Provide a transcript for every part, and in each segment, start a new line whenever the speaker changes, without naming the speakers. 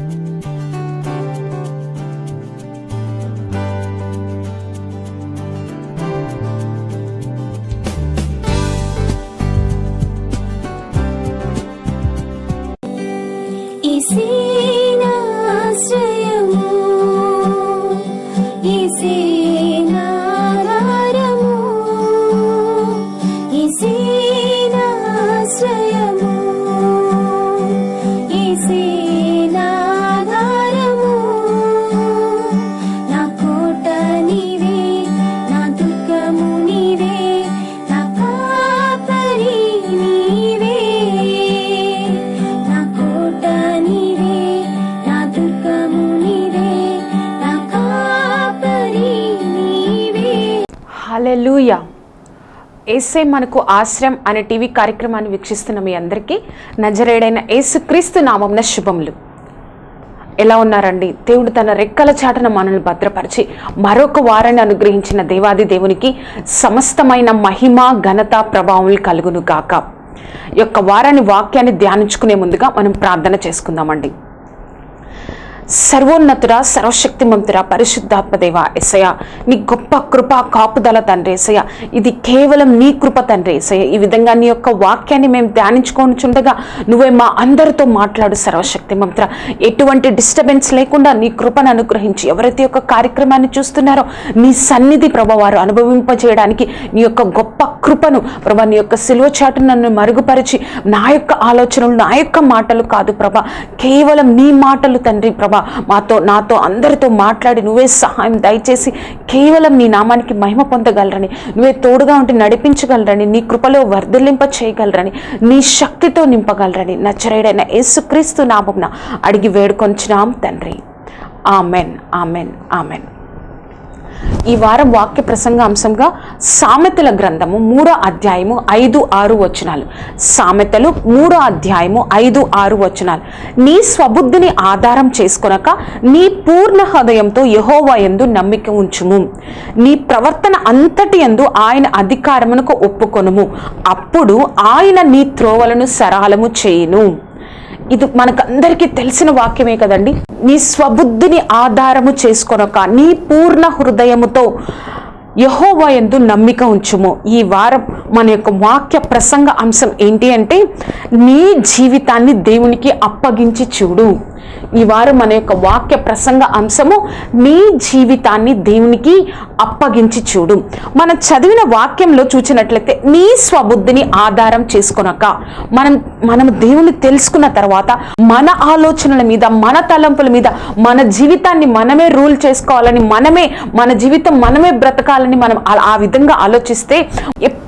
Música ఏసే మనకు ఆశ్రయం అనే టీవీ కార్యక్రమాన్ని వీక్షిస్తున్న మీ అందరికీ నజరేడైన యేసుక్రీస్తు నామంన శుభములు. ఎలా ఉన్నారండి? దేవుడు తన రెక్కల చాటన మనల్ని భద్రపరిచి మరొక వారాన్ని అనుగ్రహించిన దేవాది దేవునికి సమస్తమైన మహిమ ఘనత ప్రభావం కలుగును గాక. యొక్క వారాన్ని వాక్యాన్ని ధ్యానించుకునే ముందుగా మనం ప్రార్థన చేసుకుందామండి. సర్వోన్నతుడ సర్వశక్తిమంతుడ పరిశుద్ధాత్మదేవ ఎసయ నీ గొప్ప కృప కాపుదల తండ్రి ఎసయ ఇది కేవలం నీ కృప తండ్రి ఎసయ ఈ విధంగా నీ యొక్క వాక్యాన్ని మేము ధ్యానించుకొని చుండగా నువ్వే మా అందరితో మాట్లాడు సర్వశక్తిమంతుడ. ఎటువంటి డిస్టర్బెన్స్ లేకుండా నీ కృపను అనుగ్రహించి ఎవరైతే యొక్క కార్యక్రమాన్ని చూస్తున్నారో నీ సన్నిధి ప్రభ వారు అనుభవింపజేయడానికి నీ యొక్క గొప్ప కృపను ప్రభా నీ యొక్క సిలువ నన్ను మరుగుపరిచి నా యొక్క ఆలోచనలు నా యొక్క మాటలు కాదు ప్రభ. కేవలం నీ మాటలు తండ్రి ప్రభ మాతో నాతో అందరితో మాట్లాడి నువ్వే సహాయం దయచేసి కేవలం నీ నామానికి మహిమ పొందగలరని నువ్వే తోడుగా ఉండి నడిపించగలరని నీ కృపలో వర్ధలింప చేయగలరని నీ శక్తితో నింపగలరని నచ్చరేడైన యేసుక్రీస్తు నామంన అడిగి వేడుకొంచున్నాం తండ్రి. Amen amen amen. ఈ వారం వాక్య ప్రసంగ అంశంగా సామెతల గ్రంథము మూడో అధ్యాయము ఐదు ఆరు వచనాలు. సామెతలు మూడో అధ్యాయము ఐదు ఆరు వచనాలు. నీ స్వబుద్ధిని ఆధారం చేసుకొనక నీ పూర్ణ హృదయంతో యహోవా యందు నమ్మిక ఉంచుము. నీ ప్రవర్తన అంతటి యందు ఆయన అధికారమునకు ఒప్పుకొనుము. అప్పుడు ఆయన నీ త్రోవలను సరళము చేయును. ఇది మనకందరికీ తెలిసిన వాక్యమే కదండి. నీ స్వబుద్ధిని ఆధారము చేసుకొనక నీ పూర్ణ హృదయముతో యహోవా ఎందు నమ్మిక ఉంచుము. ఈ వారం మన యొక్క వాక్య ప్రసంగ అంశం ఏంటి అంటే నీ జీవితాన్ని దేవునికి అప్పగించి చూడు. ఈ వారం మన యొక్క వాక్య ప్రసంగ అంశము నీ జీవితాన్ని దేవునికి అప్పగించి చూడు. మనం చదివిన వాక్యంలో చూచినట్లయితే నీ స్వబుద్ధిని ఆధారం చేసుకునక మనం మనం దేవుని తెలుసుకున్న తర్వాత మన ఆలోచనల మీద మన తలంపుల మీద మన జీవితాన్ని మనమే రూల్ చేసుకోవాలని మనమే మన జీవితం మనమే బ్రతకాలని మనం ఆ విధంగా ఆలోచిస్తే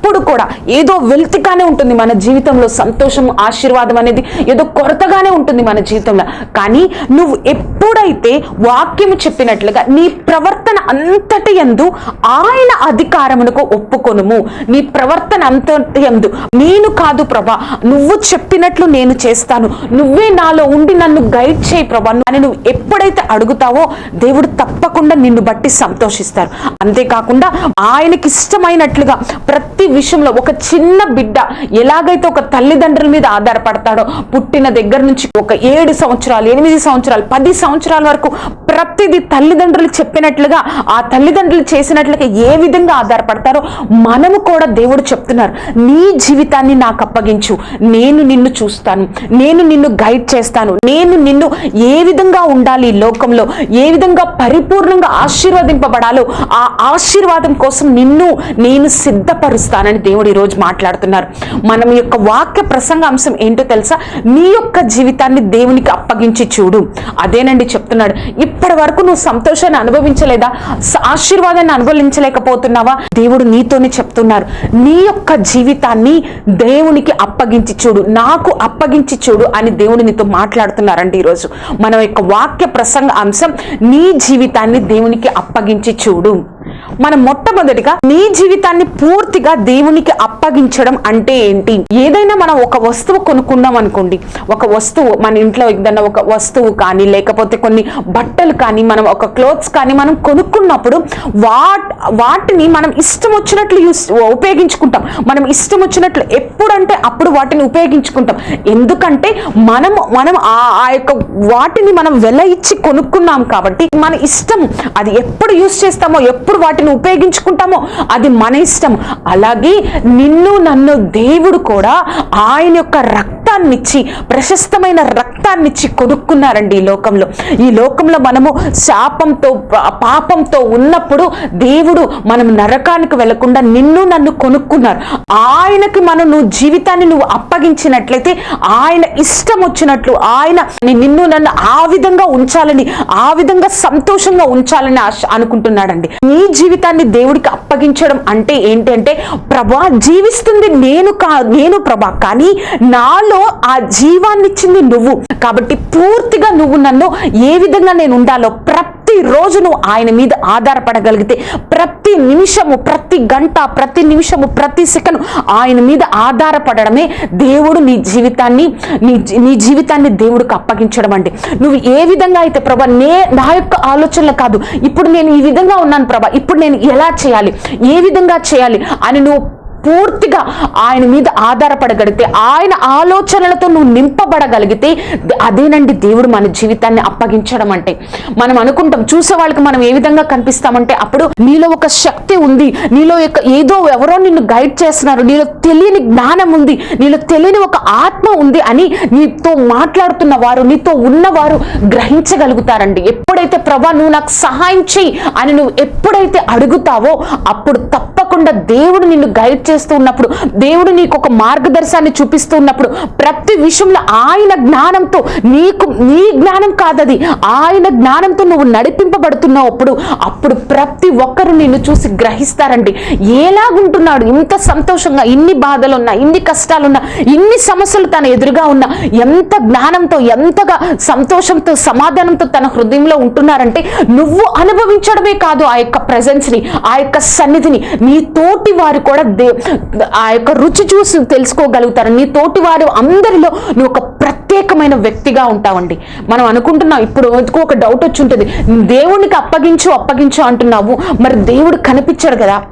ఎప్పుడు కూడా ఏదో వెల్తిగానే ఉంటుంది మన జీవితంలో సంతోషం ఆశీర్వాదం అనేది. ఏదో కొరతగానే ఉంటుంది మన జీవితంలో. కానీ నువ్వు ఎప్పుడైతే వాక్యము చెప్పినట్లుగా నీ ప్రవర్తన అంతటి యందు ఆయన అధికారమునకు ఒప్పుకొనుము. నీ ప్రవర్తన అంతటి ఎందు నేను కాదు ప్రభా నువ్వు చెప్పినట్లు నేను చేస్తాను. నువ్వే నాలో ఉండి నన్ను గైడ్ చేయి ప్రభా. అని నువ్వు ఎప్పుడైతే అడుగుతావో దేవుడు తప్పకుండా నిన్ను బట్టి సంతోషిస్తారు. అంతేకాకుండా ఆయనకి ఇష్టమైనట్లుగా ప్రతి విషయంలో ఒక చిన్న బిడ్డ ఎలాగైతే ఒక తల్లిదండ్రుల మీద ఆధారపడతాడో పుట్టిన దగ్గర నుంచి ఒక ఏడు సంవత్సరాలు ఎనిమిది సంవత్సరాలు పది సంవత్సరాల వరకు ప్రతిదీ తల్లిదండ్రులు చెప్పినట్లుగా ఆ తల్లిదండ్రులు చేసినట్లుగా ఏ విధంగా ఆధారపడతారో మనము కూడా దేవుడు చెప్తున్నారు. నీ జీవితాన్ని నాకు అప్పగించు. నేను నిన్ను చూస్తాను. నేను నిన్ను గైడ్ చేస్తాను. నేను నిన్ను ఏ విధంగా ఉండాలి లోకంలో? ఏ విధంగా పరిపూర్ణంగా ఆశీర్వదింపబడాలో ఆ ఆశీర్వాదం కోసం నిన్ను నేను సిద్ధపరుస్తాను. చేస్తానని దేవుడు ఈరోజు మాట్లాడుతున్నారు. మనం యొక్క వాక్య ప్రసంగ అంశం ఏంటో తెలుసా? నీ యొక్క జీవితాన్ని దేవునికి అప్పగించి చూడు. అదేనండి చెప్తున్నాడు. ఇప్పటి వరకు నువ్వు సంతోషాన్ని అనుభవించలేదా? ఆశీర్వాదాన్ని అనుభవించలేకపోతున్నావా? దేవుడు నీతోనే చెప్తున్నారు. నీ యొక్క జీవితాన్ని దేవునికి అప్పగించి చూడు. నాకు అప్పగించి చూడు అని దేవుడు నీతో మాట్లాడుతున్నారండి ఈరోజు. మన యొక్క వాక్య ప్రసంగ అంశం నీ జీవితాన్ని దేవునికి అప్పగించి చూడు. మనం మొట్టమొదటిగా నీ జీవితాన్ని పూర్తిగా దేవునికి అప్పగించడం అంటే ఏంటి? ఏదైనా మనం ఒక వస్తువు కొనుక్కున్నాం అనుకోండి ఒక వస్తువు మన ఇంట్లో ఏదైనా ఒక వస్తువు కానీ లేకపోతే కొన్ని బట్టలు కానీ మనం ఒక క్లోత్స్ కానీ మనం కొనుక్కున్నప్పుడు వాట్ వాటిని మనం ఇష్టం వచ్చినట్లు యూస్ ఉపయోగించుకుంటాం. మనం ఇష్టం వచ్చినట్లు ఎప్పుడంటే అప్పుడు వాటిని ఉపయోగించుకుంటాం. ఎందుకంటే మనం మనం ఆ ఆ యొక్క వాటిని మనం వెల ఇచ్చి కొనుక్కున్నాం కాబట్టి మన ఇష్టం అది ఎప్పుడు యూస్ చేస్తామో ఎప్పుడు వాటిని ఉపయోగించుకుంటామో అది మన ఇష్టం. అలాగే నిన్ను నన్ను దేవుడు కూడా ఆయన యొక్క రక్తాన్నిచ్చి ప్రశస్తమైన రక్తాన్నిచ్చి కొనుక్కున్నారండి ఈ లోకంలో. ఈ లోకంలో మనము శాపంతో పా- పాపంతో ఉన్నప్పుడు దేవుడు మనం నరకానికి వెళ్ళకుండా నిన్ను నన్ను కొనుక్కున్నారు. ఆయనకి మనం నువ్వు జీవితాన్ని నువ్వు అప్పగించినట్లయితే ఆయన ఇష్టం వచ్చినట్లు ఆయన నిన్ను నన్ను ఆ విధంగా ఉంచాలని ఆ విధంగా సంతోషంగా ఉంచాలని ఆశ అనుకుంటున్నాడండి. నీ జీవితాన్ని దేవుడికి అప్పగించడం అంటే ఏంటి అంటే ప్రభా జీవిస్తుంది నేను కా నేను ప్రభా కానీ నాలో ఆ జీవాన్నిచ్చింది నువ్వు. కాబట్టి పూర్తిగా నువ్వు నన్ను ఏ విధంగా నేను ఉండాలో ప్ర ప్రతిరోజు నువ్వు ఆయన మీద ఆధారపడగలిగితే ప్రతి నిమిషము ప్రతి గంట ప్రతి నిమిషము ప్రతి సెకండ్ ఆయన మీద ఆధారపడడమే దేవుడు నీ జీవితాన్ని నీ జీ- నీ జీవితాన్ని దేవుడికి అప్పగించడం అంటే నువ్వు ఏ విధంగా అయితే ప్రభా నే నా యొక్క ఆలోచనలు కాదు ఇప్పుడు నేను ఈ విధంగా ఉన్నాను ప్రభా ఇప్పుడు నేను ఎలా చేయాలి ఏ విధంగా చేయాలి అని నువ్వు పూర్తిగా ఆయన మీద ఆధారపడగలిగితే ఆయన ఆలోచనలతో నువ్వు నింపబడగలిగితే అదేనండి దేవుడు మన జీవితాన్ని అప్పగించడం అంటే. మనం అనుకుంటాం చూసే వాళ్ళకి మనం ఏ విధంగా కనిపిస్తామంటే అప్పుడు నీలో ఒక శక్తి ఉంది నీలో యొక్క ఏదో ఎవరో నిన్ను గైడ్ చేస్తున్నారు నీలో తెలియని జ్ఞానం ఉంది నీలో తెలియని ఒక ఆత్మ ఉంది అని నీతో మాట్లాడుతున్న వారు నీతో ఉన్నవారు గ్రహించగలుగుతారండి. ఎప్పుడైతే ప్రభా నువ్వు నాకు సహాయం చేయి అని నువ్వు ఎప్పుడైతే అడుగుతావో అప్పుడు తప్పకుండా దేవుడు నిన్ను గైడ్ చేస్తూ ఉన్నప్పుడు దేవుడు నీకు ఒక మార్గదర్శాన్ని చూపిస్తూ ఉన్నప్పుడు ప్రతి విషయంలో ఆయన జ్ఞానంతో నీకు నీ జ్ఞానం కాదది ఆయన జ్ఞానంతో నువ్వు నడిపింపబడుతున్నావు అప్పుడు అప్పుడు ప్రతి ఒక్కరు నిన్ను చూసి గ్రహిస్తారండి. ఎలాగుంటున్నాడు ఇంత సంతోషంగా ఇన్ని బాధలున్నా ఇన్ని కష్టాలున్నా ఇన్ని సమస్యలు తన ఎదురుగా ఉన్నా ఎంత జ్ఞానంతో ఎంతగా సంతోషంతో సమాధానంతో తన హృదయంలో ఉంటున్నారంటే నువ్వు అనుభవించడమే కాదు ఆ యొక్క ప్రజెన్స్ని ఆ యొక్క సన్నిధిని నీ తోటి వారు కూడా దే ఆ యొక్క రుచి చూసి తెలుసుకోగలుగుతారు. నీ తోటి వారు అందరిలో నువ్వు ఒక ప్రత్యేకమైన వ్యక్తిగా ఉంటావండి. మనం అనుకుంటున్నాం ఇప్పుడు ఎందుకో ఒక డౌట్ వచ్చి ఉంటుంది. దేవునికి అప్పగించు అప్పగించు అంటున్నావు. మరి దేవుడు కనిపించాడు కదా.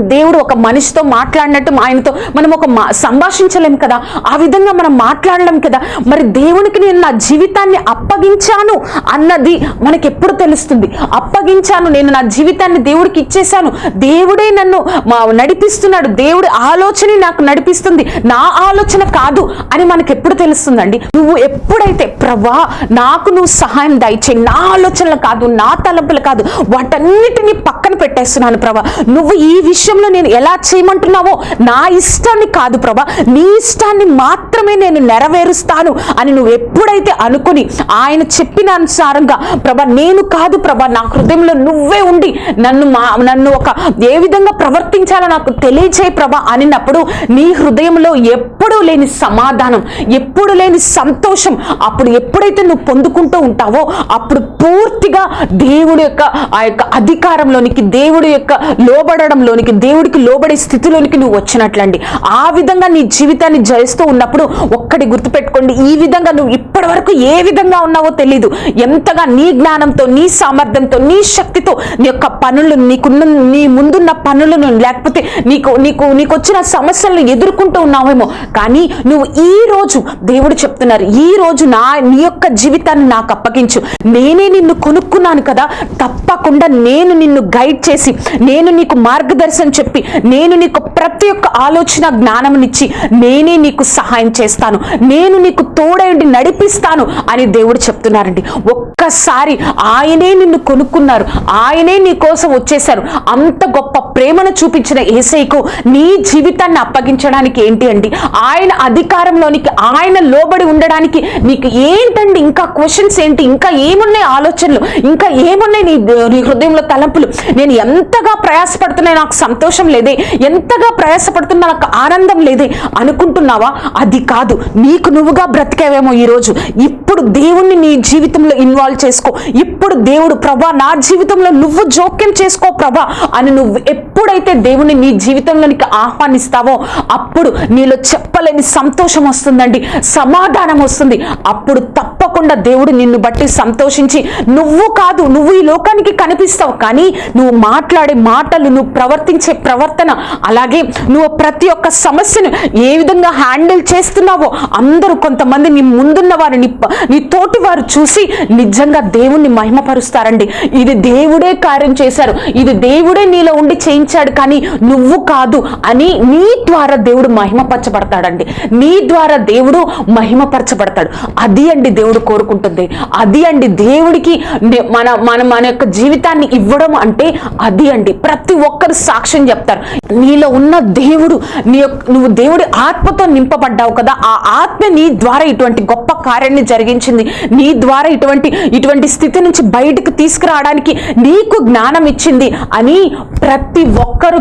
దేవుడు ఒక మనిషితో మాట్లాడినట్టు ఆయనతో మనం ఒక మా- సంభాషించలేం కదా? ఆ విధంగా మనం మాట్లాడలేం కదా? మరి దేవునికి నేను నా జీవితాన్ని అప్పగించాను అన్నది మనకి ఎప్పుడు తెలుస్తుంది. అప్పగించాను నేను నా జీవితాన్ని దేవుడికి ఇచ్చేశాను. దేవుడే నన్ను మా నడిపిస్తున్నాడు. దేవుడి ఆలోచన నాకు నడిపిస్తుంది. నా ఆలోచన కాదు అని మనకి ఎప్పుడు తెలుస్తుందండి? నువ్వు ఎప్పుడైతే ప్రభా నాకు నువ్వు సహాయం దయచే నా ఆలోచనలు కాదు నా తలంపులు కాదు వాటన్నిటిని పక్కన పెట్టేస్తున్నాను ప్రభా. నువ్వు ఈ విషయం విషయంలో నేను ఎలా చేయమంటున్నావో నా ఇష్టాన్ని కాదు ప్రభా. నీ ఇష్టాన్ని మాత్రమే నేను నెరవేరుస్తాను అని నువ్వు ఎప్పుడైతే అనుకుని ఆయన చెప్పిన అనుసారంగా ప్రభా నేను కాదు ప్రభా నా హృదయంలో నువ్వే ఉండి నన్ను మా నన్ను ఒక ఏ విధంగా ప్రవర్తించాలో నాకు తెలియచేయి ప్రభా అనినప్పుడు నీ హృదయంలో ఎప్పుడూ లేని సమాధానం ఎప్పుడు లేని సంతోషం అప్పుడు ఎప్పుడైతే నువ్వు పొందుకుంటూ ఉంటావో అప్పుడు పూర్తిగా దేవుడి యొక్క ఆ యొక్క అధికారంలోనికి దేవుడి యొక్క లోబడడంలోనికి దేవుడికి లోబడే స్థితిలోనికి నువ్వు వచ్చినట్లండి. ఆ విధంగా నీ జీవితాన్ని జయిస్తూ ఉన్నప్పుడు ఒక్కటి గుర్తుపెట్టుకోండి. ఈ విధంగా నువ్వు ఇప్పటి వరకు ఏ విధంగా ఉన్నావో తెలీదు. ఎంతగా నీ జ్ఞానంతో నీ సామర్థ్యంతో నీ శక్తితో నీ యొక్క పనులు నీకున్న నీ ముందున్న పనులను లేకపోతే నీకు నీకు నీకు వచ్చిన సమస్యలను ఎదుర్కొంటూ ఉన్నావేమో. కానీ నువ్వు ఈ రోజు దేవుడు చెప్తున్నారు ఈ రోజు నా నీ యొక్క జీవితాన్ని నాకు అప్పగించు. నేనే నిన్ను కొనుక్కున్నాను కదా. తప్పకుండా నేను నిన్ను గైడ్ చేసి నేను నీకు మార్గదర్శనం చెప్పి నేను నీకు ప్రతి ఒక్క ఆలోచన జ్ఞానమునిచ్చి నేనే నీకు సహాయం చేస్తాను. నేను నీకు తోడైండి నడిపిస్తాను అని దేవుడు చెప్తున్నారండి. ఒక్కసారి ఆయనే నిన్ను కొనుక్కున్నారు. ఆయనే నీ కోసం వచ్చేశారు. అంత గొప్ప ప్రేమను చూపించిన ఏసైకు నీ జీవితాన్ని అప్పగించడానికి ఏంటి అండి? ఆయన అధికారంలోనికి ఆయన లోబడి ఉండడానికి నీకు ఏంటండి? ఇంకా క్వశ్చన్స్ ఏంటి? ఇంకా ఏమున్నాయి ఆలోచనలు? ఇంకా ఏమున్నాయి నీ నీ హృదయంలో తలంపులు? నేను ఎంతగా ప్రయాసపడుతున్నాయి నాకు సంతోషం లేదే? ఎంతగా ప్రయాసపడుతున్నా నాకు ఆనందం లేదే అనుకుంటున్నావా? అది కాదు. నీకు నువ్వుగా బ్రతికేవేమో ఈరోజు. ఇప్పుడు దేవుణ్ణి నీ జీవితంలో ఇన్వాల్వ్ చేసుకో. ఇప్పుడు దేవుడు ప్రభా నా జీవితంలో నువ్వు జోక్యం చేసుకో ప్రభా అని నువ్వు ఎప్పుడైతే దేవుని నీ జీవితంలోనికి ఆహ్వానిస్తావో అప్పుడు నీలో చెప్పలేని సంతోషం వస్తుందండి. సమాధానం వస్తుంది. అప్పుడు తప్పకుండా దేవుడు నిన్ను బట్టి సంతోషించి నువ్వు కాదు నువ్వు ఈ లోకానికి కనిపిస్తావు కానీ నువ్వు మాట్లాడే మాటలు నువ్వు ప్రవర్తించే ప్రవర్తన అలాగే నువ్వు ప్రతి ఒక్క సమస్యను ఏ విధంగా హ్యాండిల్ చేస్తున్నావో అందరూ కొంతమంది నీ ముందున్న వారు నీ నీ తోటి వారు చూసి నిజంగా దేవుణ్ణి మహిమపరుస్తారండి. ఇది దేవుడే కార్యం చేశారు. ఇది దేవుడే నీలో ఉండి చేయించాడు కానీ నువ్వు కాదు అని నీ ద్వారా దేవుడు మహిమపరచబడతాడండి. నీ ద్వారా దేవుడు మహిమపరచబడతాడు. అది అండి దేవుడు కోరుకుంటుంది. అది అండి దేవుడికి మన మన మన యొక్క జీవితాన్ని ఇవ్వడం అంటే అది అండి. ప్రతి ఒక్కరు సాక్ష్యం చెప్తారు. నీలో ఉన్న దేవుడు నీ యొక్క నువ్వు దేవుడి ఆత్మతో నింపబడ్డావు కదా ఆ ఆత్మ నీ ద్వారా ఇటువంటి గొప్ప కార్యాన్ని జరిగించింది. నీ ద్వారా ఇటువంటి ఇటువంటి స్థితి నుంచి బయటకు తీసుకురావడానికి నీకు జ్ఞానం ఇచ్చింది అని ప్రతి ఒక్కరు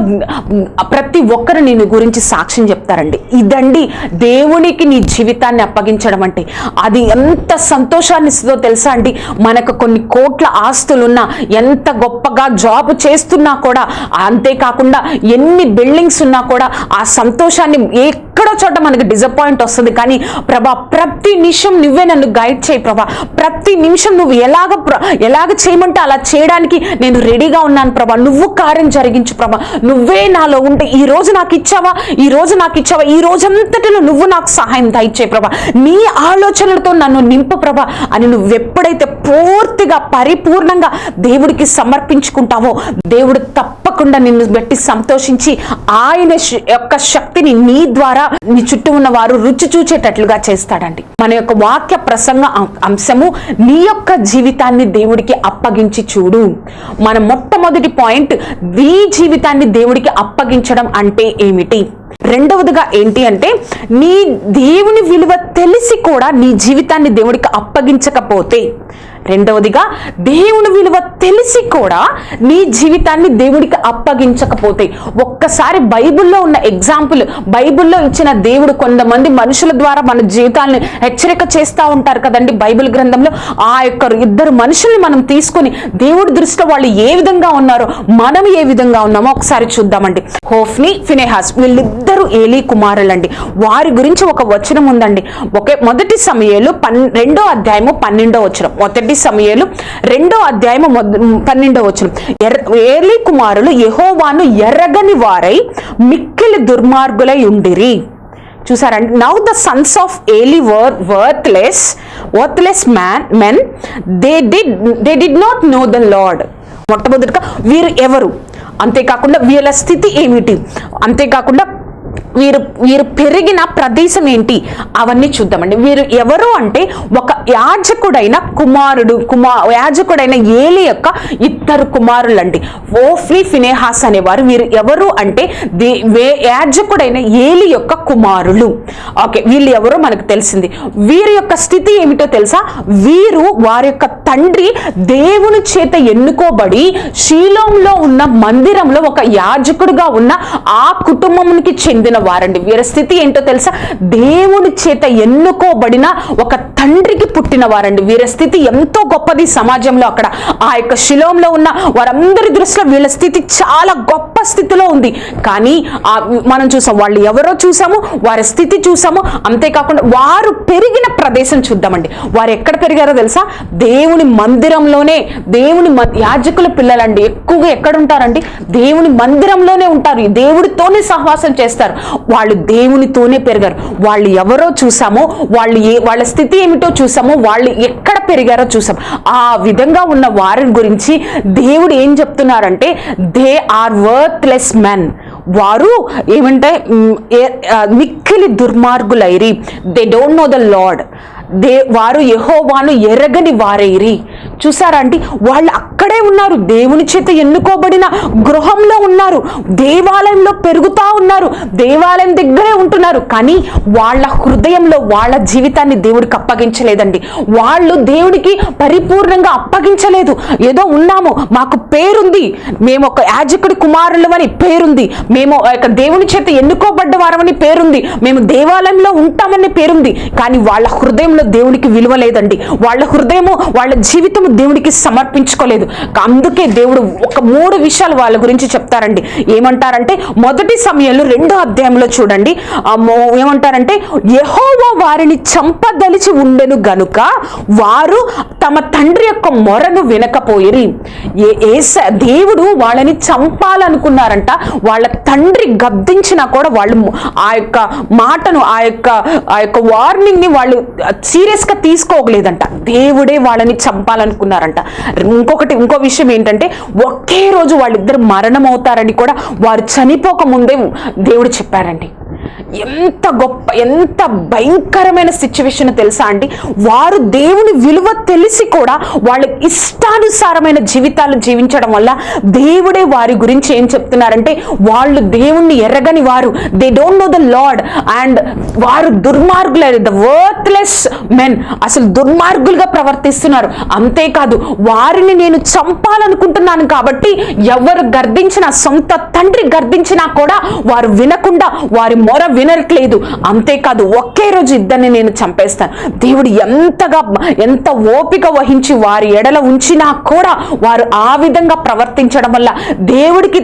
ప్రతి ఒక్కరు నేను గురించి సాక్ష్యం చెప్తారండి. ఇదండి దేవునికి నీ జీవితాన్ని అప్పగించడం అంటే. అది ఎంత సంతోషాన్ని ఇస్తుందో తెలుసా అండి? మనకు కొన్ని కోట్ల ఆస్తులున్నా ఎంత గొప్పగా జాబ్ చేస్తున్నా కూడా అంతేకాకుండా ఎన్ని బిల్డింగ్స్ ఉన్నా కూడా ఆ సంతోషాన్ని ఏ ఎక్కడో చోట మనకి డిసప్పాయింట్ వస్తుంది. కానీ ప్రభా ప్రతి నిమిషం నువ్వే నన్ను గైడ్ చేయి ప్రభా. ప్రతి నిమిషం నువ్వు ఎలాగ ప్ర- ఎలాగ చేయమంటే అలా చేయడానికి నేను రెడీగా ఉన్నాను ప్రభా. నువ్వు కార్యం జరిగించు ప్రభా. నువ్వే నాలో ఉంటే ఈ రోజు నాకు ఇచ్చావా? ఈ రోజు నాకు ఇచ్చావా? ఈ రోజంతటిలో నువ్వు నాకు సహాయం దయచే ప్రభా. నీ ఆలోచనలతో నన్ను నింపు ప్రభా అని నువ్వు ఎప్పుడైతే పూర్తిగా పరిపూర్ణంగా దేవుడికి సమర్పించుకుంటావో దేవుడు తప్ప తప్పకుండా నిన్ను బట్టి సంతోషించి ఆయన యొక్క శక్తిని నీ ద్వారా నీ చుట్టూ ఉన్న వారు రుచి చూచేటట్లుగా చేస్తాడండి. మన యొక్క వాక్య ప్రసంగ అంశము నీ యొక్క జీవితాన్ని దేవుడికి అప్పగించి చూడు. మన మొట్టమొదటి పాయింట్ నీ జీవితాన్ని దేవుడికి అప్పగించడం అంటే ఏమిటి? రెండవదిగా ఏంటి అంటే నీ దేవుని విలువ తెలిసి కూడా నీ జీవితాన్ని దేవుడికి అప్పగించకపోతే. రెండవదిగా దేవుని విలువ తెలిసి కూడా నీ జీవితాన్ని దేవుడికి అప్పగించకపోతే. ఒక్కసారి బైబిల్లో ఉన్న ఎగ్జాంపుల్ బైబిల్లో ఇచ్చిన దేవుడు కొంతమంది మనుషుల ద్వారా మన జీవితాలను హెచ్చరిక చేస్తూ ఉంటారు కదండి బైబిల్ గ్రంథంలో. ఆ యొక్క ఇద్దరు మనుషుల్ని మనం తీసుకొని దేవుడి దృష్టిలో వాళ్ళు ఏ విధంగా ఉన్నారో మనం ఏ విధంగా ఉన్నామో ఒకసారి చూద్దామండి. హోఫ్ని ఫినేహాస్ ఇద్దరు ఏలీ కుమారులండి. వారి గురించి ఒక వచనం ఉందండి. ఒకే మొదటి సమయాలు పన్ రెండో అధ్యాయము పన్నెండో వచనం. మొదటి సమయాలు రెండో అధ్యాయము పన్నెండో వచనం. ఎర్ర ఏలీ కుమారులు యహోవాను ఎర్రగని వారై మిక్కిలి దుర్మార్గులై ఉండిరి. చూసారండి now the sons of Eli were worthless worthless man men they did they did not know the lord మొట్టమొదటిగా వీరు ఎవరు? అంతేకాకుండా వీళ్ళ స్థితి ఏమిటి? అంతేకాకుండా వీరు వీరు పెరిగిన ప్రదేశం ఏంటి? అవన్నీ చూద్దామండి. వీరు ఎవరు అంటే ఒక యాజకుడైన కుమారుడు కుమా యాజకుడైన ఏలి యొక్క ఇద్దరు కుమారులండి. ఓఫ్రీ ఫినేహాస్ అనేవారు. వీరు ఎవరు అంటే దే వే యాజకుడైన ఏలి యొక్క కుమారులు. ఓకే వీళ్ళు ఎవరో మనకు తెలిసింది. వీరి యొక్క స్థితి ఏమిటో తెలుసా? వీరు వారి యొక్క తండ్రి దేవుని చేత ఎన్నుకోబడి శీలంలో ఉన్న మందిరంలో ఒక యాజకుడుగా ఉన్న ఆ కుటుంబంకి చెందిన వారండి. వీరి స్థితి ఏంటో తెలుసా? దేవుని చేత ఎన్నుకోబడిన ఒక తండ్రికి పుట్టిన వారండి. వీరి స్థితి ఎంతో గొప్పది సమాజంలో అక్కడ. ఆ యొక్క శిలోంలో ఉన్న వారందరి దృష్టిలో వీళ్ళ స్థితి చాలా గొప్ప స్థితిలో ఉంది. కానీ ఆ మనం చూసాం వాళ్ళు ఎవరో చూసాము వారి స్థితి చూసాము. అంతేకాకుండా వారు పెరిగిన ప్రదేశం చూద్దామండి. వారు ఎక్కడ పెరిగారో తెలుసా? దేవుని మందిరంలోనే దేవుని మ- యాజకుల పిల్లలండి ఎక్కువగా ఎక్కడ ఉంటారండి దేవుని మందిరంలోనే ఉంటారు. దేవుడితోనే సహవాసం చేస్తారు. వాళ్ళు దేవునితోనే పెరిగారు. వాళ్ళు ఎవరో చూసామో వాళ్ళు ఏ వాళ్ళ స్థితి ఏమిటో చూసామో వాళ్ళు ఎక్కడ పెరిగారో చూసాం. ఆ విధంగా ఉన్న వారి గురించి దేవుడు ఏం చెప్తున్నారంటే దే ఆర్ వర్త్లెస్ మెన్ వారు ఏమంటే మిక్కిలి దుర్మార్గులైరి. They don't know the lord they వారు యహోవాను ఎరగని వారైరి. చూసారా అంటే వాళ్ళు అక్కడే ఉన్నారు. దేవుని చేత ఎన్నుకోబడిన గృహంలో ఉన్నారు. దేవాలయంలో పెరుగుతా ఉన్నారు. దేవాలయం దగ్గరే ఉంటున్నారు. కానీ వాళ్ళ హృదయంలో వాళ్ళ జీవితాన్ని దేవుడికి అప్పగించలేదండి. వాళ్ళు దేవుడికి పరిపూర్ణంగా అప్పగించలేదు. ఏదో ఉన్నాము మాకు పేరుంది. మేము ఒక యాజకుడి కుమారులమని పేరుంది. మేము దేవుని చేత ఎన్నుకోబడ్డ వారమని పేరుంది. మేము దేవాలయంలో ఉంటామని పేరుంది. కానీ వాళ్ళ హృదయంలో దేవునికి విలువ లేదండి. వాళ్ళ హృదయము వాళ్ళ జీవితము దేవునికి సమర్పించుకోలేదు. అందుకే దేవుడు ఒక మూడు విషయాలు వాళ్ళ గురించి చెప్తారండి. ఏమంటారంటే మొదటి సమయంలో రెండో అధ్యాయంలో చూడండి. ఏమంటారంటే యెహోవా వారిని చంపదలిచి ఉండెను గనుక వారు తమ తండ్రి యొక్క మొరను వినకపోయిరి. ఏ- ఏస- దేవుడు వాళ్ళని చంపాలనుకున్నారంట. వాళ్ళ తండ్రి గద్దించినా కూడా వాళ్ళు ఆ యొక్క మాటను ఆ యొక్క ఆ యొక్క వార్నింగ్ని వాళ్ళు సీరియస్గా తీసుకోగలేదంట. దేవుడే వాళ్ళని చంపాలనుకున్నారంట. ఇంకొకటి ఇంకో విషయం ఏంటంటే ఒకే రోజు వాళ్ళిద్దరు మరణం అవుతారని కూడా వారు చనిపోక ముందే దేవుడు చెప్పారండి. ఎంత గొప్ప ఎంత భయంకరమైన సిచ్యువేషన్ తెలుసా అండి? వారు దేవుని విలువ తెలిసి కూడా వాళ్ళ ఇష్టానుసారమైన జీవితాలు జీవించడం వల్ల దేవుడే వారి గురించి ఏం చెప్తున్నారంటే వాళ్ళు దేవుణ్ణి ఎరగని వారు. They don't know the lord and వారు దుర్మార్గులు ద వర్త్లెస్ మెన్ అసలు దుర్మార్గులుగా ప్రవర్తిస్తున్నారు. అంతేకాదు వారిని నేను చంపాలనుకుంటున్నాను కాబట్టి ఎవరు గర్దించినా సొంత తండ్రి గర్దించినా కూడా వారు వినకుండా వారి మొర వినట్లేదు. అంతేకాదు ఒకే రోజు ఇద్దరిని నేను చంపేస్తాను. దేవుడు ఎంతగా ఎంత ఓపిక వహించి వారి ఎడల ఉంచినా కూడా వారు ఆ విధంగా ప్రవర్తించడం వల్ల దేవుడికి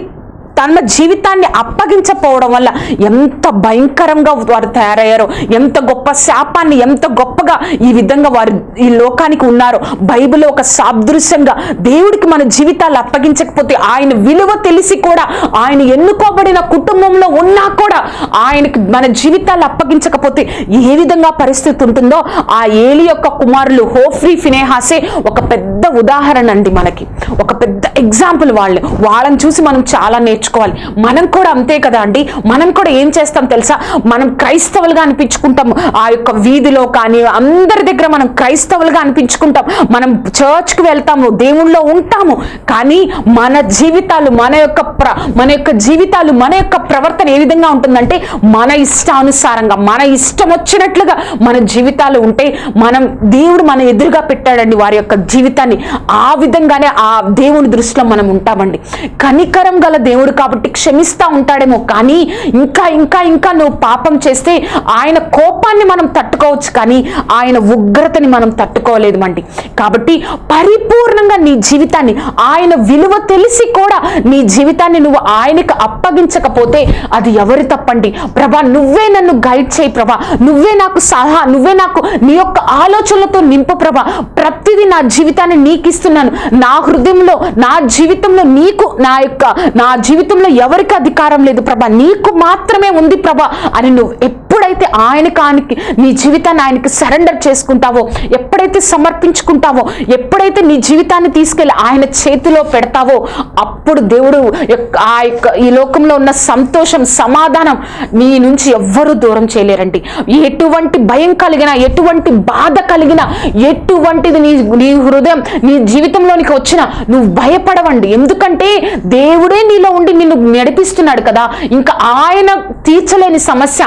తన జీవితాన్ని అప్పగించపోవడం వల్ల ఎంత భయంకరంగా వారు తయారయ్యారో ఎంత గొప్ప శాపాన్ని ఎంత గొప్పగా ఈ విధంగా వారు ఈ లోకానికి ఉన్నారో. బైబిల్ ఒక సాదృశ్యంగా దేవుడికి మన జీవితాలు అప్పగించకపోతే ఆయన విలువ తెలిసి కూడా ఆయన ఎన్నుకోబడిన కుటుంబంలో ఉన్నా కూడా ఆయనకి మన జీవితాలు అప్పగించకపోతే ఏ విధంగా పరిస్థితి ఉంటుందో ఆ ఏలి యొక్క కుమారులు హోఫ్రీ ఫినేహాసే ఒక పెద్ద ఉదాహరణ అండి మనకి. ఒక పెద్ద ఎగ్జాంపుల్ వాళ్ళు వాళ్ళని చూసి మనం చాలా నేర్చుకోవాలి. మనం కూడా అంతే కదా అండి? మనం కూడా ఏం చేస్తాం తెలుసా? మనం క్రైస్తవులుగా అనిపించుకుంటాం. ఆ యొక్క వీధిలో కానీ అందరి దగ్గర మనం క్రైస్తవులుగా అనిపించుకుంటాం. మనం చర్చ్కి వెళ్తాము దేవుళ్ళో ఉంటాము. కానీ మన జీవితాలు మన యొక్క ప్ర మన యొక్క జీవితాలు మన యొక్క ప్రవర్తన ఏ విధంగా ఉంటుందంటే మన ఇష్టానుసారంగా మన ఇష్టం వచ్చినట్లుగా మన జీవితాలు ఉంటే మనం దేవుడు మన ఎదురుగా పెట్టాడండి వారి యొక్క జీవితాన్ని. ఆ విధంగానే ఆ దేవుని దృష్టిలో మనం ఉంటామండి. కనికరం గల దేవుడు కాబట్టి క్షమిస్తూ ఉంటాడేమో కానీ ఇంకా ఇంకా ఇంకా నువ్వు పాపం చేస్తే ఆయన కోపాన్ని మనం తట్టుకోవచ్చు కానీ ఆయన ఉగ్రతని మనం తట్టుకోలేదు మండి. కాబట్టి పరిపూర్ణంగా నీ జీవితాన్ని ఆయన విలువ తెలిసి కూడా నీ జీవితాన్ని నువ్వు ఆయనకు అప్పగించకపోతే అది ఎవరి తప్పండి? ప్రభా నువ్వే నన్ను గైడ్ చేయి ప్రభా. నువ్వే నాకు సలహా నువ్వే నాకు నీ యొక్క ఆలోచనలతో నింపు ప్రభా. ప్రతిదీ నా జీవితాన్ని నీకు ఇస్తున్నాను నా హృదయంలో నా జీవితంలో నీకు నా యొక్క నా జీవితం జీవితంలో ఎవరికి అధికారం లేదు ప్రభా. నీకు మాత్రమే ఉంది ప్రభా అని నువ్వు ఎప్పుడైతే ఆయనకి ఆయనకి నీ జీవితాన్ని ఆయనకి సరెండర్ చేసుకుంటావో ఎప్పుడైతే సమర్పించుకుంటావో ఎప్పుడైతే నీ జీవితాన్ని తీసుకెళ్ళి ఆయన చేతిలో పెడతావో అప్పుడు దేవుడు యొక్క- ఆ యొక్క ఈ లోకంలో ఉన్న సంతోషం సమాధానం నీ నుంచి ఎవ్వరూ దూరం చేయలేరండి. ఎటువంటి భయం కలిగిన ఎటువంటి బాధ కలిగిన ఎటువంటిది నీ నీ హృదయం నీ జీవితంలోనికి వచ్చినా నువ్వు భయపడవండి. ఎందుకంటే దేవుడే నీలో ఉండి నిన్ను నడిపిస్తున్నాడు కదా. ఇంకా ఆయన తీర్చలేని సమస్య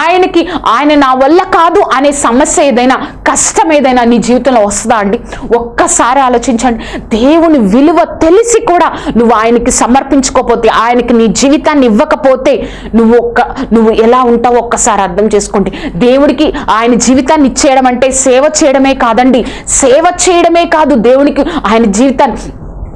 ఆయన ఆయనకి ఆయన నా వల్ల కాదు అనే సమస్య ఏదైనా కష్టం ఏదైనా నీ జీవితంలో వస్తుందా అండి? ఒక్కసారి ఆలోచించండి. దేవుని విలువ తెలిసి కూడా నువ్వు ఆయనకి సమర్పించుకోకపోతే ఆయనకి నీ జీవితాన్ని ఇవ్వకపోతే నువ్వు ఒక్క నువ్వు ఎలా ఉంటావో ఒక్కసారి అర్థం చేసుకోండి. దేవుడికి ఆయన జీవితాన్ని ఇచ్చేయడం అంటే సేవ చేయడమే కాదండి. సేవ చేయడమే కాదు దేవునికి ఆయన జీవితాన్ని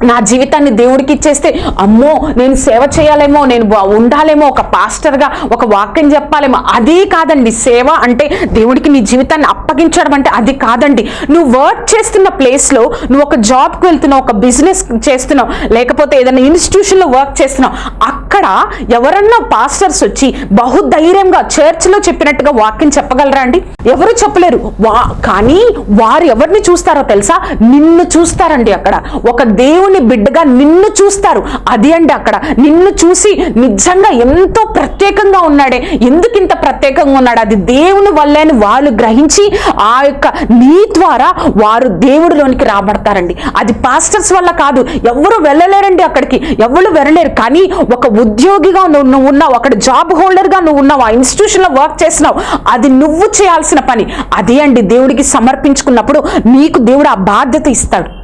నా జీవితాన్ని దేవుడికి ఇచ్చేస్తే అమ్మో నేను సేవ చేయాలేమో నేను ఉండాలేమో ఒక పాస్టర్గా ఒక వాక్యం చెప్పాలేమో అది కాదండి. సేవ అంటే దేవుడికి నీ జీవితాన్ని అప్పగించడం అంటే అది కాదండి. నువ్వు వర్క్ చేస్తున్న ప్లేస్లో నువ్వు ఒక జాబ్కి వెళ్తున్నావు ఒక బిజినెస్ చేస్తున్నావు లేకపోతే ఏదైనా ఇన్స్టిట్యూషన్లో వర్క్ చేస్తున్నావు అక్కడ ఎవరన్నా పాస్టర్స్ వచ్చి బహుధైర్యంగా చర్చ్లో చెప్పినట్టుగా వాక్యం చెప్పగలరా అండి? ఎవరు చెప్పలేరు. వా కానీ వారు ఎవరిని చూస్తారో తెలుసా? నిన్ను చూస్తారండి అక్కడ. ఒక దేవుని దేవుని బిడ్డగా నిన్ను చూస్తారు. అది అండి అక్కడ. నిన్ను చూసి నిజంగా ఎంతో ప్రత్యేకంగా ఉన్నాడే. ఎందుకు ఇంత ప్రత్యేకంగా ఉన్నాడు? అది దేవుని వల్లే వాళ్ళు గ్రహించి ఆ యొక్క నీ ద్వారా వారు దేవుడిలోనికి రాబడతారండి. అది పాస్టర్స్ వల్ల కాదు. ఎవరు వెళ్ళలేరండి అక్కడికి. ఎవరు వెళ్ళలేరు. కానీ ఒక ఉద్యోగిగా నువ్వు నువ్వు ఉన్నావు. అక్కడ జాబ్ హోల్డర్గా నువ్వు ఉన్నావు. ఆ ఇన్స్టిట్యూషన్లో వర్క్ చేసినావు అది నువ్వు చేయాల్సిన పని. అదే అండి దేవుడికి సమర్పించుకున్నప్పుడు నీకు దేవుడు ఆ బాధ్యత ఇస్తాడు.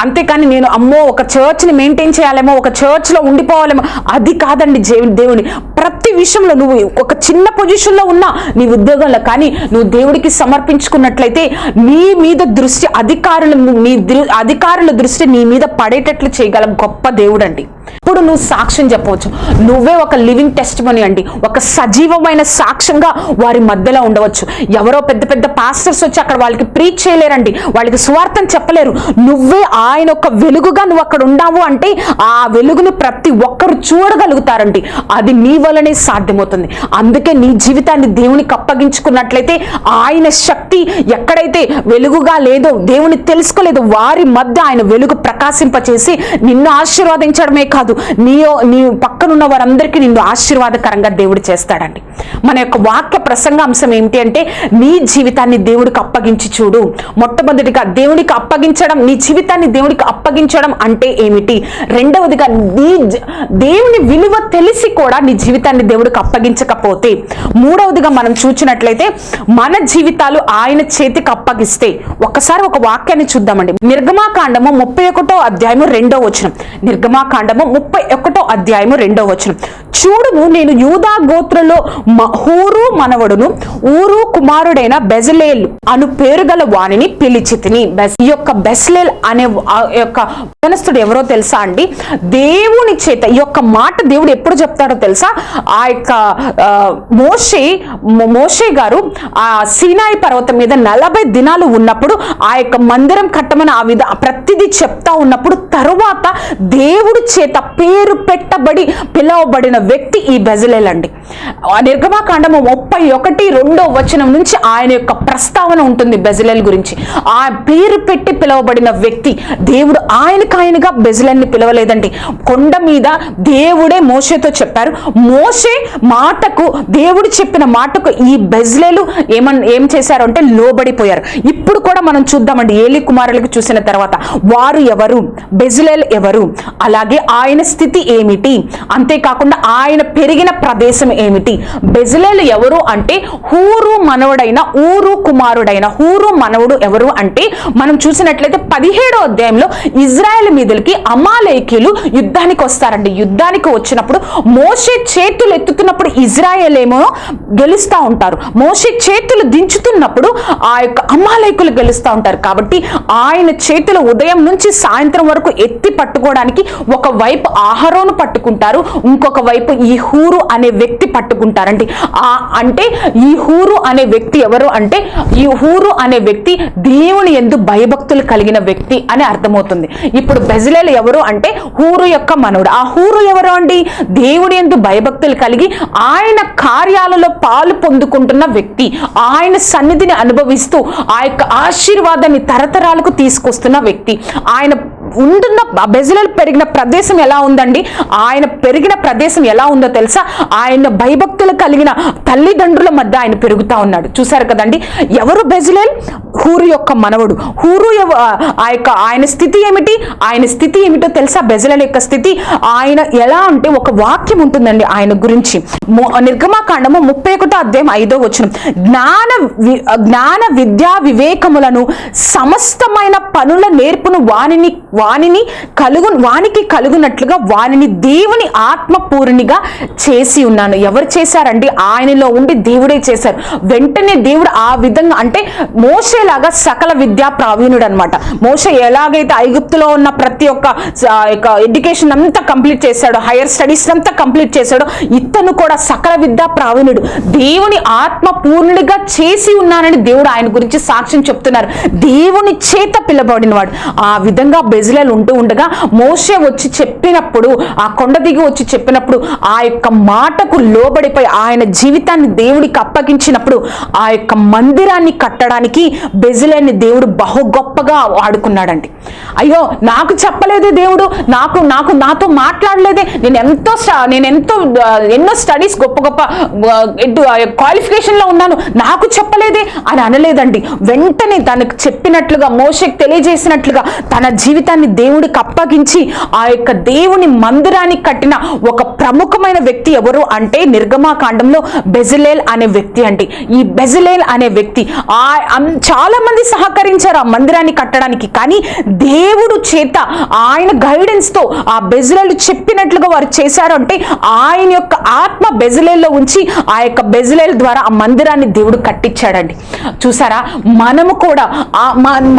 అంతేకాని నేను అమ్మో ఒక చర్చ్ని మెయింటైన్ చేయాలేమో ఒక చర్చ్లో ఉండిపోవాలేమో అది కాదండి దేవుని. ప్రతి విషయంలో నువ్వు ఒక చిన్న పొజిషన్లో ఉన్నా నీ ఉద్యోగంలో కానీ నువ్వు దేవుడికి సమర్పించుకున్నట్లయితే నీ మీద దృష్టి అధికారులు నీ దృ- అధికారుల దృష్టి నీ మీద పడేటట్లు చేయగల గొప్ప దేవుడు అండి ఇప్పుడు నువ్వు సాక్ష్యం చెప్పవచ్చు. నువ్వే ఒక లివింగ్ టెస్ట్ అండి. ఒక సజీవమైన సాక్ష్యంగా వారి మధ్యలో ఉండవచ్చు. ఎవరో పెద్ద పెద్ద పాస్టర్స్ వచ్చి అక్కడ వాళ్ళకి ప్రీచ్ చేయలేరండి. వాళ్ళకి స్వార్థం చెప్పలేరు. నువ్వే ఆయన ఒక వెలుగుగా నువ్వు అక్కడ ఉన్నావు అంటే ఆ వెలుగును ప్రతి ఒక్కరు చూడగలుగుతారండి. అది నీ వల్లనే సాధ్యమవుతుంది. అందుకే నీ జీవితాన్ని దేవునికి అప్పగించుకున్నట్లయితే ఆయన శక్తి ఎక్కడైతే వెలుగుగా లేదో దేవుని తెలుసుకోలేదో వారి మధ్య ఆయన వెలుగు ప్రకాశింపచేసి నిన్ను ఆశీర్వదించడమే కాదు. నీ నీ పక్కనున్న వారందరికీ నిన్ను ఆశీర్వాదకరంగా దేవుడు చేస్తాడండి. మన యొక్క వాక్య ప్రసంగ అంశం ఏమిటి అంటే నీ జీవితాన్ని దేవుడికి అప్పగించి చూడు. మొట్టమొదటిగా దేవునికి అప్పగించడం నీ జీవితాన్ని దేవుడికి అప్పగించడం అంటే ఏమిటి? రెండవదిగా నీ దేవుని విలువ తెలిసి కూడా నీ జీవితాన్ని దేవుడికి అప్పగించకపోతే. మూడవదిగా మనం చూసినట్లయితే మన జీవితాలు ఆయన చేతికి అప్పగిస్తే. ఒక్కసారి ఒక వాక్యాన్ని చూద్దామండి. నిర్గమాకాండము ముప్పై ఒకటో అధ్యాయము రెండో వచనం. నిర్గమాకాండము ముప్పై ఒకటో అధ్యాయము రెండో వచనం. చూడుము నేను యూదా గోత్రలో హూరు మనవడును ఊరు కుమారుడైన బెజలేల్ అను పేరు గల వాణిని పిలిచి తిని ఈ యొక్క బెస్లేల్ అనే యొక్క యవనస్తుడు ఎవరో తెలుసా అండి? దేవుని చేత ఈ యొక్క మాట దేవుడు ఎప్పుడు చెప్తాడో తెలుసా? ఆ యొక్క మోషే మోషే గారు ఆ సీనాయి పర్వతం మీద నలభై దినాలు ఉన్నప్పుడు ఆ యొక్క మందిరం కట్టమని ఆ విధ ప్రతిదీ చెప్తా ఉన్నప్పుడు తరువాత దేవుడి చేత పేరు పెట్టి పెట్టబడి పిలవబడిన వ్యక్తి ఈ బెజలేల్ అండి నిర్గమాకాండము ముప్పై ఒకటి రెండో వచనం నుంచి ఆయన యొక్క ప్రస్తావన ఉంటుంది బెజలెల్ గురించి. ఆ పేరు పెట్టి పిలువబడిన వ్యక్తి దేవుడు ఆయనకు ఆయనగా బెజలన్ని పిలవలేదండి. కొండ మీద దేవుడే మోషేతో చెప్పారు. మోషే మాటకు దేవుడు చెప్పిన మాటకు ఈ బెజ్లేలు ఏమన్ ఏం చేశారు అంటే లోబడిపోయారు. ఇప్పుడు కూడా మనం చూద్దామండి ఏలి కుమారులకు చూసిన తర్వాత. వారు ఎవరు? బెజ్లేల్ ఎవరు? అలాగే ఆయన స్థితి ఏమిటి? అంతేకాకుండా ఆయన పెరిగిన ప్రదేశం ఏమిటి? బెజలేలు ఎవరు అంటే హూరు మనవడైన ఊరు కుమారుడైన. హూరు మనవుడు ఎవరు అంటే మనం చూసినట్లయితే పదిహేడో అధ్యాయంలో ఇజ్రాయెల్ మీదకి అమాలేకీలు యుద్ధానికి వస్తారండి. యుద్ధానికి వచ్చినప్పుడు మోషే చేతులు ఎత్తుతున్నప్పుడు ఇజ్రాయెల్ ఏమో గెలుస్తూ ఉంటారు. మోషే చేతులు దించుతున్నప్పుడు ఆ యొక్క అమాలేకులు గెలుస్తూ ఉంటారు. కాబట్టి ఆయన చేతులు ఉదయం నుంచి సాయంత్రం వరకు ఎత్తి పట్టుకోవడానికి ఒక వైపు ఆహారోను పట్టుకుంటారు. ఇంకొక వైపు ఈ హూరు అనే వ్యక్తి పట్టుకుంటారండి. ఆ అంటే ఈ హూరు అనే వ్యక్తి ఎవరు అంటే ఈ హూరు అనే వ్యక్తి దేవుని ఎందు భయభక్తులు కలిగిన వ్యక్తి అని అర్థమవుతుంది. ఇప్పుడు బెజలేలు ఎవరు అంటే హూరు యొక్క మనవుడు. ఆ హూరు ఎవరు అండి? దేవుని ఎందు భయభక్తులు కలిగి ఆయన కార్యాలలో పాలు పొందుకుంటున్న వ్యక్తి. ఆయన సన్నిధిని అనుభవిస్తూ ఆ యొక్క ఆశీర్వాదాన్ని తరతరాలకు తీసుకొస్తున్న వ్యక్తి. ఆయన ఉంటున్న బెజలలు పెరిగిన ప్రదేశం ఎలా ఉందండి? ఆయన పెరిగిన ప్రదేశం ఎలా ఉందో తెలుసా? ఆయన భయభక్తులు కలిగిన తల్లిదండ్రుల మధ్య ఆయన పెరుగుతా ఉన్నాడు. చూసారు కదండి? ఎవరు బెజలేల్ హూరు యొక్క మనవడు. హూరు ఆ యొక్క ఆయన స్థితి ఏమిటి? ఆయన స్థితి ఏమిటో తెలుసా? బెజలేల్ యొక్క స్థితి? ఆయన ఎలా అంటే ఒక వాక్యం ఉంటుందండి ఆయన గురించి. నిర్గమాకాండము ముప్పై ఒకటో అధ్యాయం ఐదో వచ్చిన జ్ఞాన జ్ఞాన విద్యా వివేకములను సమస్తమైన పనుల నేర్పును వానిని వానిని కలుగు వానికి కలుగునట్లుగా వానిని దేవుని ఆత్మపూర్ణిగా చేసి ఉన్నాను. ఎవరు చేశారండి? ఆయనలో ఉండి దేవుడే చేశారు. వెంటనే దేవుడు ఆ విధంగా అంటే మోసేలాగా సకల విద్యా ప్రావీణుడు అనమాట మోస ఎలాగైతే ఐగుప్తులో ఉన్న ప్రతి ఒక్క ఎడ్యుకేషన్ అంతా కంప్లీట్ చేశాడో హైయర్ స్టడీస్ అంతా కంప్లీట్ చేశాడో ఇతను కూడా సకల విద్యా ప్రావీణుడు. దేవుని ఆత్మ పూర్ణుడిగా చేసి ఉన్నానని దేవుడు ఆయన గురించి సాక్ష్యం చెప్తున్నారు. దేవుని చేత పిలబడినవాడు. ఆ విధంగా బెజ ఇజ్రాయల్ ఉంటూ ఉండగా మోసే వచ్చి చెప్పినప్పుడు ఆ కొండ దిగి వచ్చి చెప్పినప్పుడు ఆ యొక్క మాటకు లోబడిపోయి ఆయన జీవితాన్ని దేవుడికి అప్పగించినప్పుడు ఆ యొక్క మందిరాన్ని కట్టడానికి బెజిలేని దేవుడు బహు గొప్పగా ఆడుకున్నాడండి. అయ్యో నాకు చెప్పలేదే దేవుడు నాకు నాకు నాతో మాట్లాడలేదే నేను ఎంతో నేను ఎంతో ఎన్నో స్టడీస్ గొప్ప గొప్ప క్వాలిఫికేషన్లో ఉన్నాను నాకు చెప్పలేదే అని అనలేదండి. వెంటనే తనకు చెప్పినట్లుగా మోషకి తెలియజేసినట్లుగా తన జీవితాన్ని దేవుడికి అప్పగించి ఆ యొక్క దేవుని మందిరానికి కట్టిన ఒక ప్రముఖమైన వ్యక్తి ఎవరు అంటే నిర్గమాకాండంలో బెజలేల్ అనే వ్యక్తి అండి. ఈ బెజలేల్ అనే వ్యక్తి ఆ చాలా మంది సహకరించారు ఆ మందిరాన్ని కట్టడానికి కానీ దేవుడు చేత ఆయన గైడెన్స్తో ఆ బెజలేలు చెప్పినట్లుగా వారు చేశారు అంటే ఆయన యొక్క ఆత్మ బెజలేల్లో ఉంచి ఆ యొక్క బెజలేల ద్వారా ఆ మందిరాన్ని దేవుడు కట్టించాడండి. చూసారా? మనము కూడా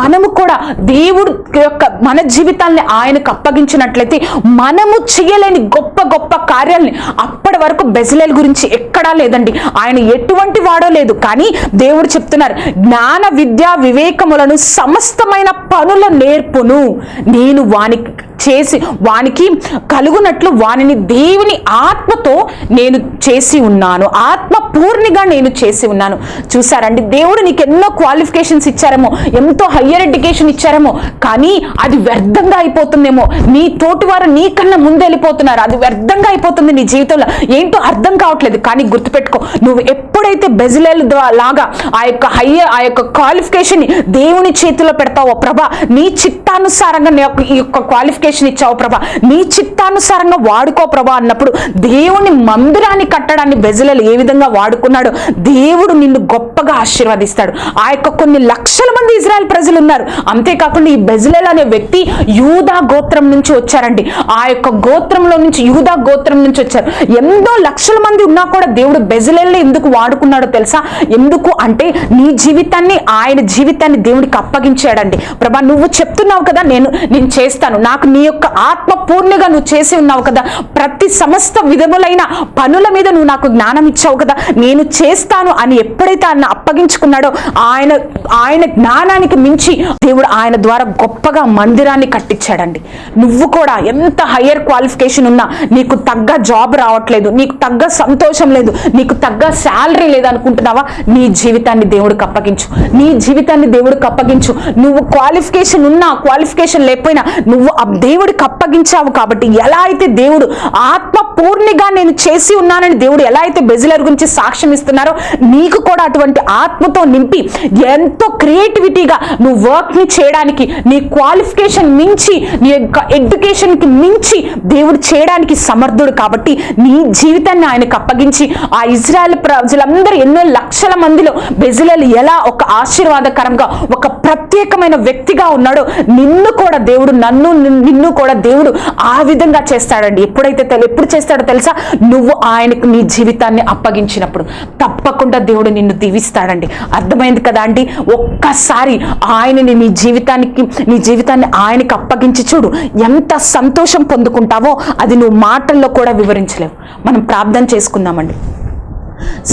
మనము కూడా దేవుడు యొక్క మన జీవితాల్ని ఆయనకు అప్పగించినట్లయితే మనము చేయలేని గొప్ప గొప్ప కార్యాలని అప్పటి వరకు బెజలేల గురించి ఎక్కడా లేదండి. ఆయన ఎటువంటి వాడో లేదు. కానీ దేవుడు చెప్తున్నారు జ్ఞాన విద్య వివేకములను సమస్తమైన పనుల నేర్పును. నేను వానికి చేసి వానికి కలుగునట్లు వానిని దేవుని ఆత్మతో నేను చేసి ఉన్నాను. ఆత్మ పూర్ణిగా నేను చేసి ఉన్నాను. చూసారండి దేవుడు నీకు ఎన్నో క్వాలిఫికేషన్స్ ఇచ్చారేమో ఎంతో హయ్యర్ ఎడ్యుకేషన్ ఇచ్చారేమో కానీ అది వ్యర్థంగా అయిపోతుందేమో. నీ తోటి వారు నీకన్నా ముందు వెళ్ళిపోతున్నారు. అది వ్యర్థంగా అయిపోతుంది నీ జీవితంలో. ఏంటో అర్థం కావట్లేదు. కానీ గుర్తుపెట్టుకో. నువ్వు ఎప్పుడైతే బెజిలెల్ లాగా ఆ యొక్క హయ్యర్ ఆ యొక్క క్వాలిఫికేషన్ దేవుని చేతిలో పెడతావో ప్రభా నీ చిత్తానుసారంగా నీ యొక్క ఈ యొక్క క్వాలిఫికేషన్ ఇచ్చావు ప్రభా నీ చిత్తానుసారంగా వాడుకో ప్రభా అన్నప్పుడు దేవుని మందిరాన్ని కట్టడాన్ని బెజిలెల్ ఏ విధంగా వాడుకున్నాడు దేవుడు నిన్ను గొప్పగా ఆశీర్వదిస్తాడు. ఆ యొక్క కొన్ని లక్షల మంది ఇజ్రాయెల్ ప్రజలు ఉన్నారు. అంతేకాకుండా ఈ బెజిలెల్ అనే వ్యక్తి యూదా గోత్రం నుంచి వచ్చారండి. ఆ యొక్క గోత్రంలో నుంచి యూదా గోత్రం నుంచి వచ్చారు. ఎంతో లక్షల మంది ఉన్నా కూడా దేవుడు బెజలెల్ని ఎందుకు వాడుకున్నాడో తెలుసా? ఎందుకు అంటే నీ జీవితాన్ని ఆయన జీవితాన్ని దేవుడికి అప్పగించాడండి. ప్రభా నువ్వు చెప్తున్నావు కదా నేను నేను చేస్తాను. నాకు నీ యొక్క ఆత్మ పూర్ణిగా నువ్వు చేసి ఉన్నావు కదా. ప్రతి సమస్త విధములైన పనుల మీద నువ్వు నాకు జ్ఞానం ఇచ్చావు కదా. నేను చేస్తాను అని ఎప్పుడైతే ఆయన అప్పగించుకున్నాడో ఆయన ఆయన జ్ఞానానికి మించి దేవుడు ఆయన ద్వారా గొప్పగా మందిరాన్ని కట్టించాడండి. నువ్వు కూడా ఎంత హయ్యర్ క్వాలిఫికేషన్ ఉన్నా నీకు తగ్గ జాబ్ రావట్లేదు. నీకు తగ్గ సంతోషం లేదు. నీకు తగ్గ శాలరీ లేదనుకుంటున్నావా? నీ జీవితాన్ని దేవుడికి అప్పగించు నీ జీవితాన్ని దేవుడికి అప్పగించు నువ్వు క్వాలిఫికేషన్ ఉన్నా క్వాలిఫికేషన్ లేకపోయినా నువ్వు ఆ దేవుడికి అప్పగించావు కాబట్టి ఎలా అయితే దేవుడు ఆత్మ పూర్ణిగా నేను చేసి ఉన్నానని దేవుడు ఎలా అయితే బెజిలర్ గురించి సాక్ష్యం ఇస్తున్నారో నీకు కూడా అటువంటి ఆత్మతో నింపి ఎంతో క్రియేటివిటీగా నువ్వు వర్క్ని చేయడానికి నీ క్వాలిఫికేషన్ మించి నీ యొక్క ఎడ్యుకేషన్కి మించి దేవుడు చేయడానికి సమర్థుడు కాబట్టి నీ జీవితాన్ని ఆయనకు అప్పగించి ఆ ఇజ్రాయెల్ ప్రజలందరూ ఎన్నో లక్షల మందిలో బెజిలలు ఎలా ఒక ఆశీర్వాదకరంగా ఒక ప్రత్యేకమైన వ్యక్తిగా ఉన్నాడో నిన్ను కూడా దేవుడు నన్ను నిన్ను కూడా దేవుడు ఆ విధంగా చేస్తాడండి. ఎప్పుడైతే తెలు ఎప్పుడు చేస్తాడో తెలుసా? నువ్వు ఆయనకు నీ జీవితాన్ని అప్పగించినప్పుడు. తప్పకుండా దేవుడు నిన్ను దీవిస్తాడండి. అర్థమైంది కదా అండి? ఒక్కసారి ఆయనని నీ జీవితానికి నీ జీవితాన్ని ఆయనకి అప్పగించి చూడు. ఎంత సంతోషం పొందుకుంటావో అది నువ్వు మాటల్లో కూడా వివరించలేవు. మనం ప్రార్థన చేసుకుందామండి.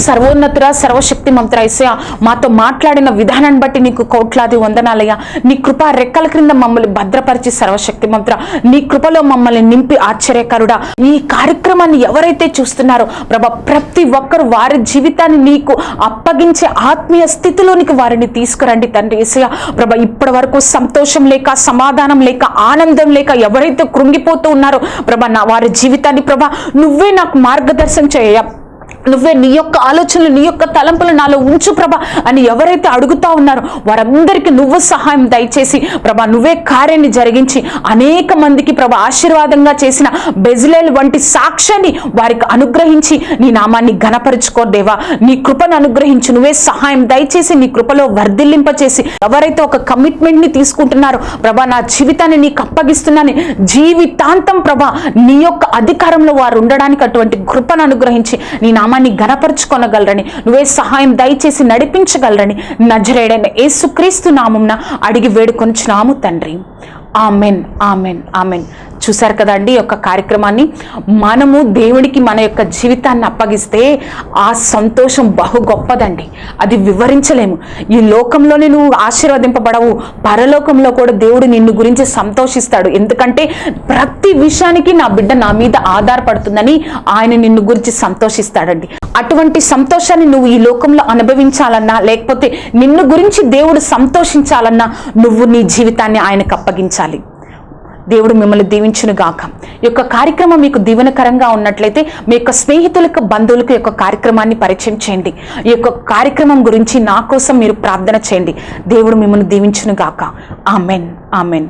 సర్వోన్నతుర సర్వశక్తి మంత్ర ఐసయ మాతో మాట్లాడిన విధానాన్ని బట్టి నీకు కోట్లాది వందనాలయ్యా. నీ కృప రెక్కల క్రింద మమ్మల్ని భద్రపరిచి సర్వశక్తి మంత్ర నీ కృపలో మమ్మల్ని నింపి ఆశ్చర్యకరుడా. ఈ కార్యక్రమాన్ని ఎవరైతే చూస్తున్నారో ప్రభ ప్రతి ఒక్కరు వారి జీవితాన్ని నీకు అప్పగించే ఆత్మీయ స్థితిలోనికి వారిని తీసుకురండి తండ్రి ఏసయ ప్రభ ఇప్పటి వరకు సంతోషం లేక సమాధానం లేక ఆనందం లేక ఎవరైతే కృంగిపోతూ ఉన్నారో ప్రభ నా వారి జీవితాన్ని ప్రభ నువ్వే నాకు మార్గదర్శనం చేయ నువ్వే నీ యొక్క ఆలోచనలు నీ యొక్క తలంపులు నాలో ఉంచు ప్రభ అని ఎవరైతే అడుగుతా ఉన్నారో వారందరికీ నువ్వు సహాయం దయచేసి ప్రభా నువ్వే కార్యాన్ని జరిగించి అనేక మందికి ప్రభ ఆశీర్వాదంగా చేసిన బెజిలేల్ వంటి సాక్ష్యాన్ని వారికి అనుగ్రహించి నీ నామాన్ని ఘనపరుచుకో దేవా. నీ కృపను అనుగ్రహించి. నువ్వే సహాయం దయచేసి నీ కృపలో వర్ధిల్లింపచేసి ఎవరైతే ఒక కమిట్మెంట్ని తీసుకుంటున్నారో ప్రభా నా జీవితాన్ని నీకు అప్పగిస్తున్నాను జీవితాంతం ప్రభా నీ యొక్క అధికారంలో వారు ఉండడానికి అటువంటి కృపను అనుగ్రహించి నీ నామాన్ని గనపరుచుకొనగలరని నువ్వే సహాయం దయచేసి నడిపించగలరని నజరేడైన యేసుక్రీస్తు నామంన అడిగి వేడుకొనిచున్నాము తండ్రి. Amen amen amen. చూశారు కదండి అండి యొక్క కార్యక్రమాన్ని. మనము దేవుడికి మన యొక్క జీవితాన్ని అప్పగిస్తే ఆ సంతోషం బహు గొప్పదండి. అది వివరించలేము. ఈ లోకంలోనే నువ్వు ఆశీర్వదింపబడవు. పరలోకంలో కూడా దేవుడు నిన్ను గురించి సంతోషిస్తాడు. ఎందుకంటే ప్రతి విషయానికి నా బిడ్డ నా మీద ఆధారపడుతుందని ఆయన నిన్ను గురించి సంతోషిస్తాడండి. అటువంటి సంతోషాన్ని నువ్వు ఈ లోకంలో అనుభవించాలన్నా లేకపోతే నిన్ను గురించి దేవుడు సంతోషించాలన్నా నువ్వు నీ జీవితాన్ని ఆయనకు అప్పగించాలి. దేవుడు మిమ్మల్ని దీవించును గాక. ఈ యొక్క కార్యక్రమం మీకు దీవెనకరంగా ఉన్నట్లయితే మీ యొక్క స్నేహితులకు బంధువులకు యొక్క కార్యక్రమాన్ని పరిచయం చేయండి. ఈ యొక్క కార్యక్రమం గురించి నా కోసం మీరు ప్రార్థన చేయండి. దేవుడు మిమ్మల్ని దీవించును గాక. ఆమెన్. ఆమెన్.